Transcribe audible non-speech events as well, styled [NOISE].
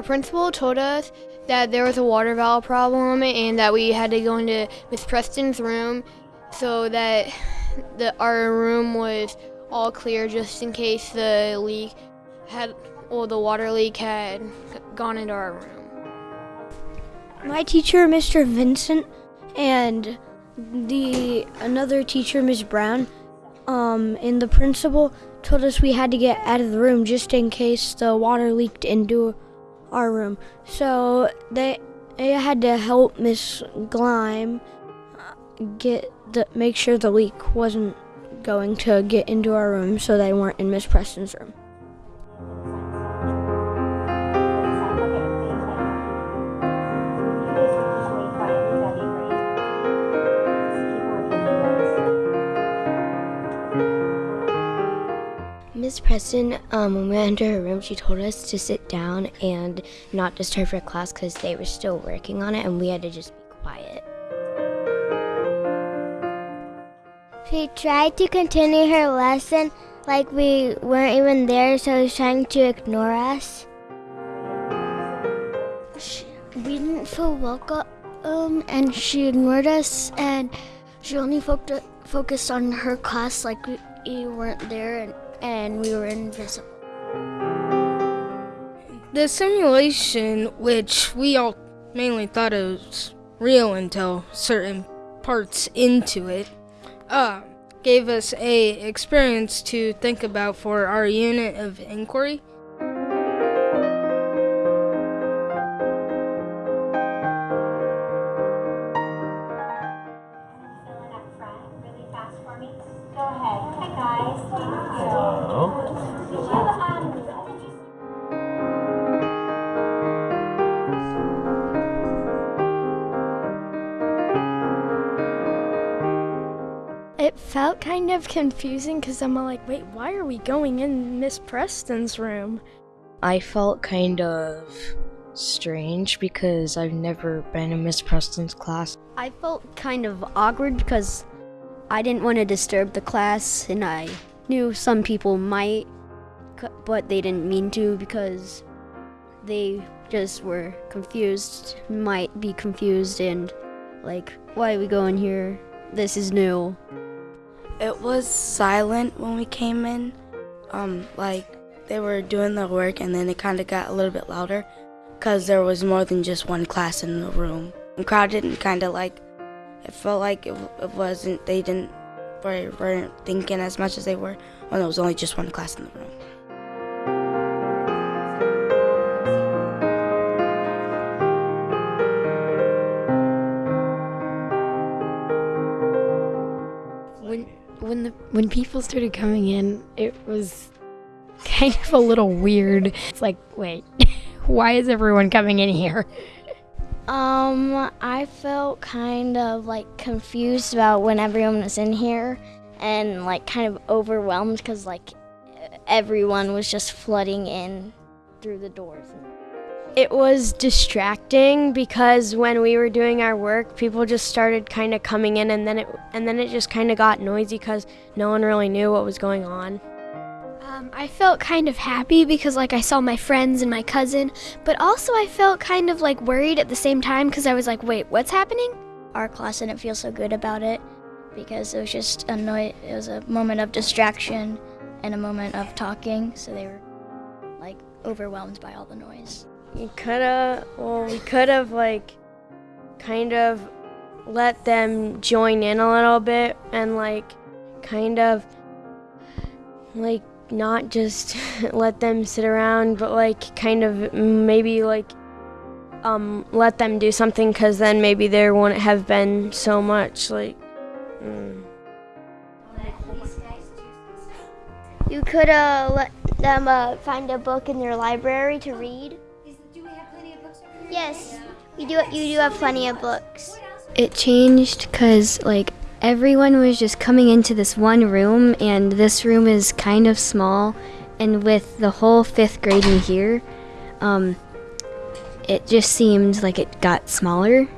our principal told us that there was a water valve problem and that we had to go into Miss Preston's room so that the, our room was all clear just in case the leak had, well, the water leak had gone into our room. My teacher, Mr. Vincent, and the another teacher, Miss Brown, um, and the principal told us we had to get out of the room just in case the water leaked into our room. So they they had to help Miss Glime uh, get the make sure the leak wasn't going to get into our room, so they weren't in Miss Preston's room. Miss Preston, um, when we went into her room, she told us to sit down and not disturb her class because they were still working on it and we had to just be quiet. She tried to continue her lesson like we weren't even there, so she was trying to ignore us. She, we didn't feel welcome, um, and she ignored us, and she only fo- focused on her class like we, we weren't there, and, and we were invisible. The simulation, which we all mainly thought it was real until certain parts into it, uh, gave us a experience to think about for our unit of inquiry. Go ahead. Hi guys. Thank you. Did you did you It felt kind of confusing because I'm like, wait, why are we going in Miss Preston's room? I felt kind of strange because I've never been in Miss Preston's class. I felt kind of awkward because I didn't want to disturb the class, and I knew some people might, but they didn't mean to because they just were confused, might be confused, and like, why are we going here? This is new. It was silent when we came in. Um, like they were doing their work, and then it kind of got a little bit louder because there was more than just one class in the room. And crowded and kind of like it felt like it, it wasn't. They didn't were- weren't thinking as much as they were when there was only just one class in the room. When when the when people started coming in, it was kind of a little weird. It's like, wait, [LAUGHS] why is everyone coming in here? Um, I felt kind of like confused about when everyone was in here and like kind of overwhelmed because like everyone was just flooding in through the doors. It was distracting because when we were doing our work, people just started kind of coming in, and then it and then it just kind of got noisy because no one really knew what was going on. Um, I felt kind of happy because like I saw my friends and my cousin, but also I felt kind of like worried at the same time because I was like, wait, what's happening? Our class didn't feel so good about it because it was just a noi- It was a moment of distraction and a moment of talking, so they were like overwhelmed by all the noise. You could have, well, we could have like kind of let them join in a little bit and like kind of like not just [LAUGHS] let them sit around, but like kind of maybe like um let them do something because then maybe there wouldn't have been so much like. Mm. You could uh, let them uh, find a book in their library to read. do we have plenty of books over here? Yes, you do. You do have plenty of books. It changed because like everyone was just coming into this one room, and this room is kind of small, and with the whole fifth grade in here, um, it just seemed like it got smaller